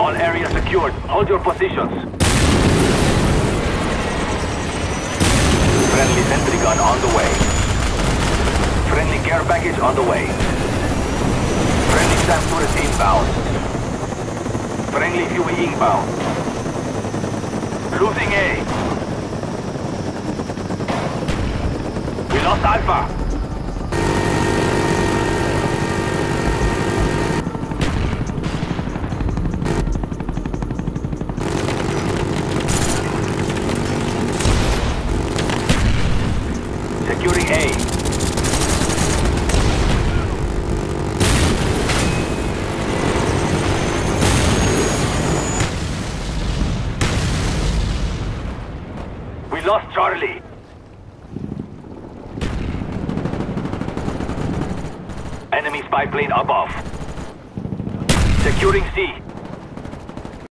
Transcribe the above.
All areas secured. Hold your positions. Friendly sentry gun on the way. Friendly care package on the way. Friendly SAM turret inbound. Friendly Huey inbound. Losing A. We lost Alpha. Securing A. We lost Charlie. Enemy spy plane above. Securing C.